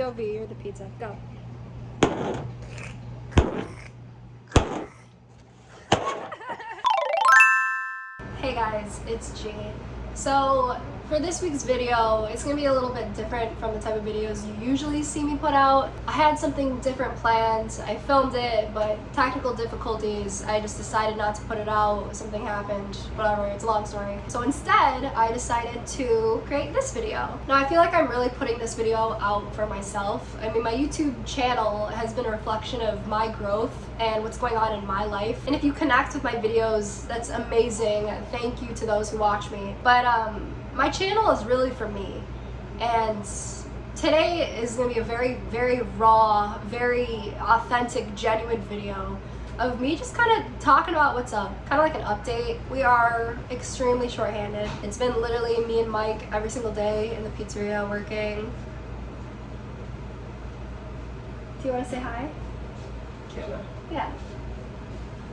POV, you're the pizza. Go. hey guys, it's G. So for this week's video, it's going to be a little bit different from the type of videos you usually see me put out. I had something different planned. I filmed it, but technical difficulties, I just decided not to put it out. Something happened, whatever, it's a long story. So instead, I decided to create this video. Now, I feel like I'm really putting this video out for myself. I mean, my YouTube channel has been a reflection of my growth and what's going on in my life. And if you connect with my videos, that's amazing. Thank you to those who watch me. But um, my channel is really for me. And today is going to be a very very raw very authentic genuine video of me just kind of talking about what's up kind of like an update. We are extremely short-handed. It's been literally me and Mike every single day in the pizzeria working. Do you want to say hi? Yeah.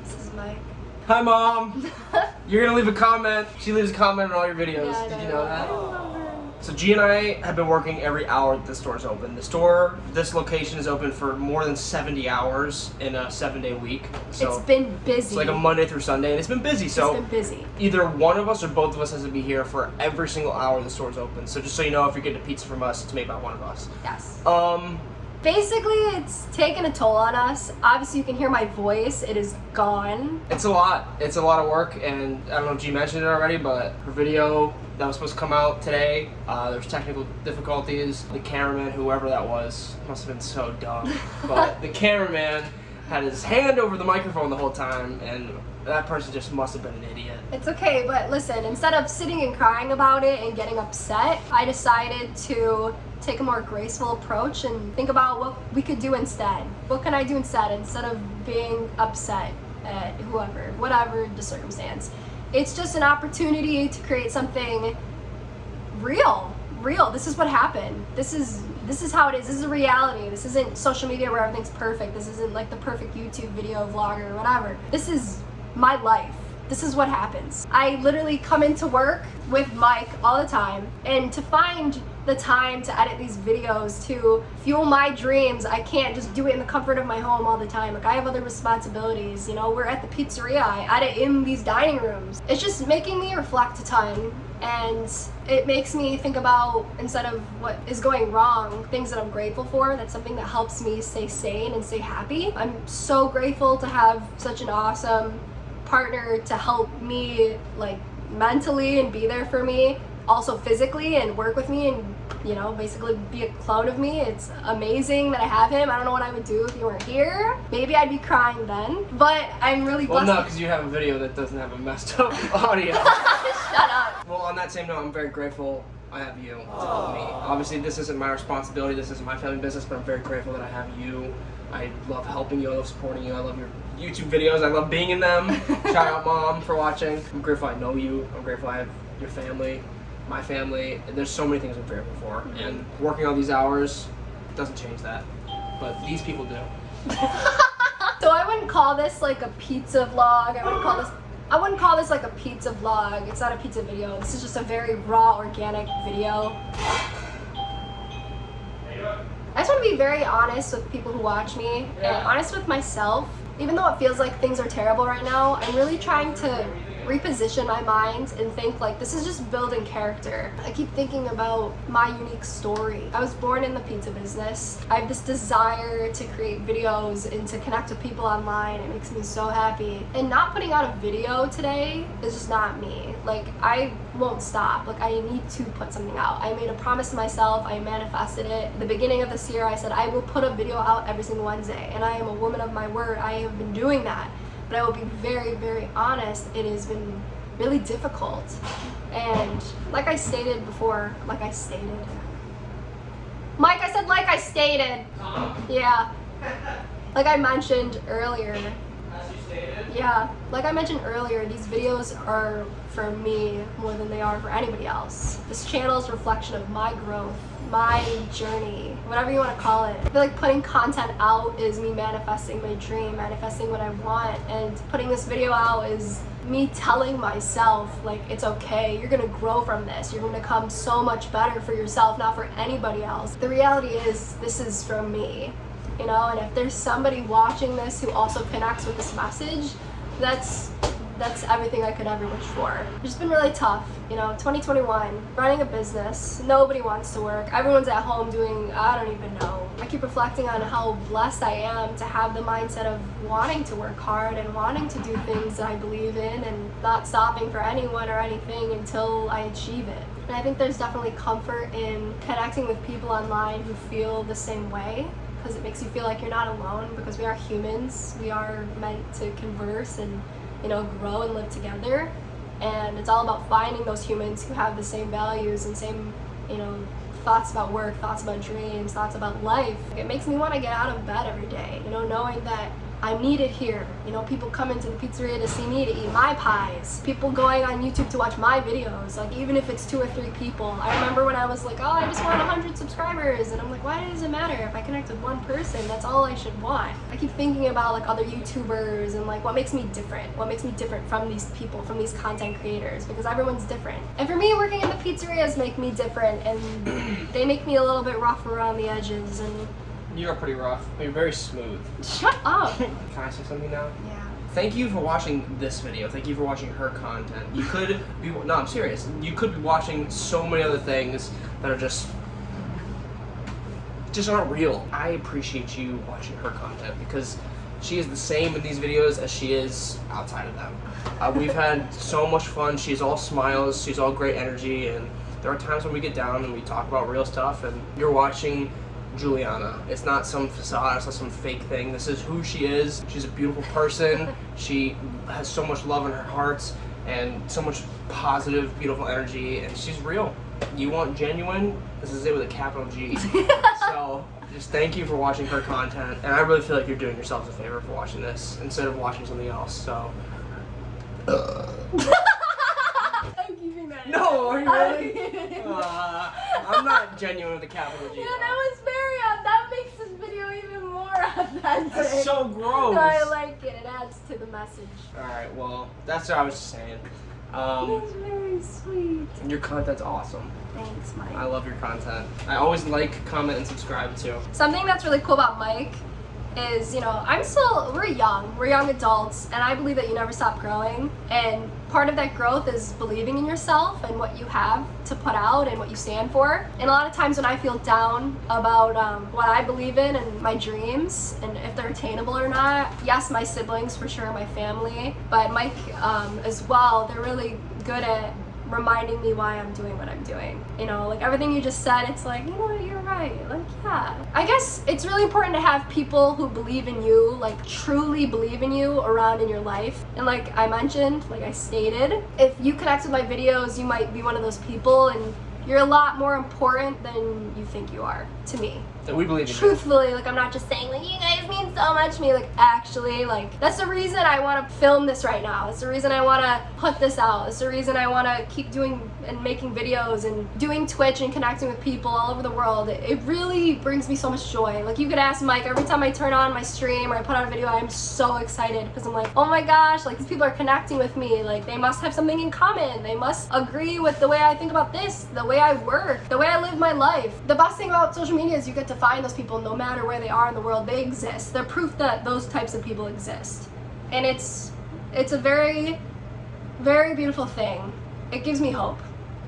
This is Mike Hi, mom. You're gonna leave a comment. She leaves a comment on all your videos. Yeah, Did you know. that? So G and I have been working every hour that the store's open. The store, this location is open for more than 70 hours in a seven-day week. So it's been busy it's like a Monday through Sunday, and it's been busy. So it's been busy either one of us or both of us has to be here for every single hour the store's open. So just so you know, if you're getting a pizza from us, it's made by one of us. yes Um, basically it's taken a toll on us obviously you can hear my voice it is gone It's a lot. It's a lot of work, and I don't know if you mentioned it already, but her video that was supposed to come out today, uh, there's technical difficulties. The cameraman, whoever that was, must have been so dumb. but the cameraman had his hand over the microphone the whole time, and that person just must have been an idiot. it's okay but listen instead of sitting and crying about it and getting upset i decided to take a more graceful approach and think about what we could do instead. What can i do instead instead of being upset at whoever whatever the circumstance. It's just an opportunity to create something real real. This is what happened. This is this is how it is. This is a reality. This isn't social media where everything's perfect. This isn't like the perfect youtube video vlogger or whatever. This is my life. This is what happens. I literally come into work with mike all the time and to find the time to edit these videos to fuel my dreams i can't just do it in the comfort of my home all the time. Like i have other responsibilities you know? We're at the pizzeria. I edit in these dining rooms. It's just making me reflect a ton and it makes me think about instead of what is going wrong things that i'm grateful for. That's something that helps me stay sane and stay happy. I'm so grateful to have such an awesome partner to help me like mentally and be there for me. Also physically and work with me and you know basically be a clone of me. It's amazing that i have him. I don't know what i would do if you weren't here. Maybe i'd be crying then. But i'm really Well, blessed. no, because you have a video that doesn't have a messed up audio. shut up well, on that same note, I'm very grateful I have you to help me. Obviously, this isn't my responsibility. This isn't my family business, but I'm very grateful that I have you. I love helping you. I love supporting you. I love your YouTube videos. I love being in them. Shout out, mom, for watching. I'm grateful I know you. I'm grateful I have your family, my family. There's so many things I'm grateful for, mm-hmm. and working all these hours doesn't change that. But these people do. So I wouldn't call this like a pizza vlog. I wouldn't call this I wouldn't call this like a pizza vlog. It's not a pizza video. This is just a very raw, organic video. I just want to be very honest with people who watch me and honest with myself. Even though it feels like things are terrible right now, I'm really trying to reposition my mind and think like this is just building character. I keep thinking about my unique story. I was born in the pizza business. I have this desire to create videos and to connect with people online. It makes me so happy. And not putting out a video today is just not me. Like I won't stop. Like I need to put something out. I made a promise to myself. I manifested it. The beginning of this year, I said I will put a video out every single Wednesday. And I am a woman of my word. I have been doing that but I will be very, very honest, it has been really difficult. And like I stated before, like I stated. Mike, I said like I stated. Yeah. Like I mentioned earlier. As you stated. Yeah, like I mentioned earlier, these videos are for me more than they are for anybody else. This channel is a reflection of my growth, my journey, whatever you want to call it. I feel like putting content out is me manifesting my dream, manifesting what I want, and putting this video out is me telling myself like it's okay you're gonna grow from this. You're gonna come so much better for yourself not for anybody else. The reality is this is from me you know? And if there's somebody watching this who also connects with this message that's that's everything I could ever wish for. It's been really tough, you know, 2021, running a business, nobody wants to work, everyone's at home doing, I don't even know. I keep reflecting on how blessed I am to have the mindset of wanting to work hard and wanting to do things that I believe in and not stopping for anyone or anything until I achieve it. And I think there's definitely comfort in connecting with people online who feel the same way because it makes you feel like you're not alone because we are humans. We are meant to converse and you know, grow and live together. And it's all about finding those humans who have the same values and same, you know, thoughts about work, thoughts about dreams, thoughts about life. It makes me want to get out of bed every day, you know, knowing that I'm needed here. You know, people come into the pizzeria to see me to eat my pies. People going on YouTube to watch my videos. Like even if it's two or three people. I remember when I was like, oh, I just want 100 subscribers. And I'm like, why does it matter? If I connect with one person, that's all I should want. I keep thinking about like other YouTubers and like what makes me different. What makes me different from these people, from these content creators. Because everyone's different. And for me, working in the pizzerias make me different. And they make me a little bit rough around the edges. And you are pretty rough. You're very smooth. Shut up. Can I say something now? Yeah. Thank you for watching this video. Thank you for watching her content. You could be, no, I'm serious. You could be watching so many other things that are just, just aren't real. I appreciate you watching her content because she is the same in these videos as she is outside of them. Uh, we've had so much fun. She's all smiles. She's all great energy. And there are times when we get down and we talk about real stuff and you're watching Juliana. It's not some facade, it's not some fake thing. This is who she is. She's a beautiful person. She has so much love in her heart and so much positive, beautiful energy, and she's real. You want genuine? This is it with a capital G. so just thank you for watching her content, and I really feel like you're doing yourself a favor for watching this instead of watching something else. So. I'm keeping that. No, are you really? uh, I'm not genuine with a capital G. Yeah, that was very odd. That makes this video even more authentic. That's so gross. No, I like it. It adds to the message. Alright, well, that's what I was saying. Um, That's very sweet. your content's awesome. Thanks, Mike. I love your content. I always like, comment, and subscribe too. Something that's really cool about Mike is, you know, I'm still, we're young, we're young adults, and I believe that you never stop growing. And part of that growth is believing in yourself and what you have to put out and what you stand for. And a lot of times when I feel down about um, what I believe in and my dreams and if they're attainable or not, yes, my siblings for sure, my family, but Mike um, as well, they're really good at reminding me why I'm doing what I'm doing. You know, like everything you just said, it's like, you know, you're right. Like, yeah. I guess it's really important to have people who believe in you, like truly believe in you around in your life. And like I mentioned, like I stated, if you connect with my videos, you might be one of those people and you're a lot more important than you think you are to me That we believe in truthfully like i'm not just saying like you guys mean so much to me like actually like that's the reason i want to film this right now. That's the reason i want to put this out. That's the reason i want to keep doing and making videos and doing twitch and connecting with people all over the world. It, it really brings me so much joy. Like you could ask mike every time i turn on my stream or i put out a video i'm so excited because i'm like oh my gosh like these people are connecting with me. Like they must have something in common. They must agree with the way i think about this the way i work the way i live my life. The best thing about social media is you get to find those people no matter where they are in the world they exist they're proof that those types of people exist and it's it's a very very beautiful thing it gives me hope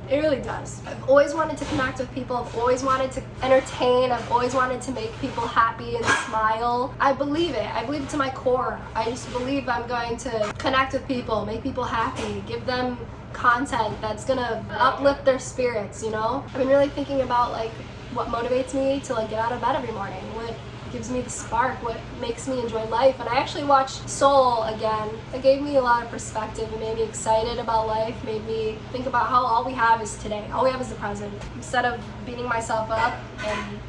it really does. I've always wanted to connect with people. I've always wanted to entertain. I've always wanted to make people happy and smile. I believe it. I believe it to my core. I just believe I'm going to connect with people, make people happy, give them content that's gonna uplift their spirits, you know? I've been really thinking about like what motivates me to like get out of bed every morning. What gives me the spark, what makes me enjoy life. And I actually watched Soul again. It gave me a lot of perspective. It made me excited about life, made me think about how all we have is today. All we have is the present. Instead of beating myself up and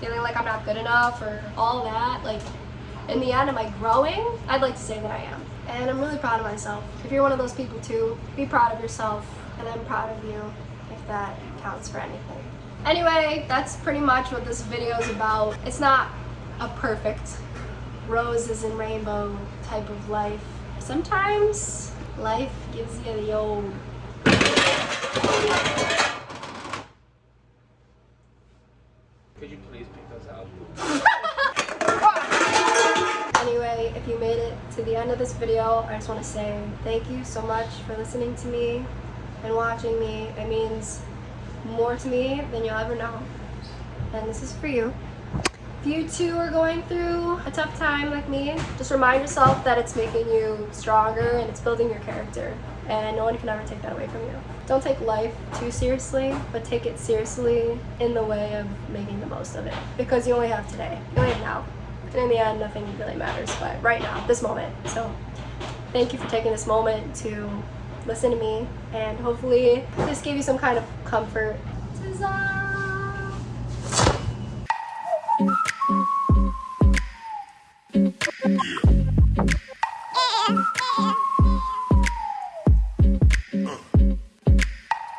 feeling like I'm not good enough or all that, like in the end, am I growing? I'd like to say that I am. And I'm really proud of myself. If you're one of those people too, be proud of yourself and I'm proud of you if that counts for anything. Anyway, that's pretty much what this video is about. It's not a perfect roses and rainbow type of life. Sometimes life gives you the old Could you please pick those out? Anyway, if you made it to the end of this video, I just want to say thank you so much for listening to me and watching me. It means more to me than you'll ever know. And this is for you. If you too are going through a tough time like me, just remind yourself that it's making you stronger and it's building your character. And no one can ever take that away from you. Don't take life too seriously, but take it seriously in the way of making the most of it. Because you only have today. You only have now. And in the end, nothing really matters, but right now, this moment. So thank you for taking this moment to listen to me, and hopefully this gave you some kind of comfort.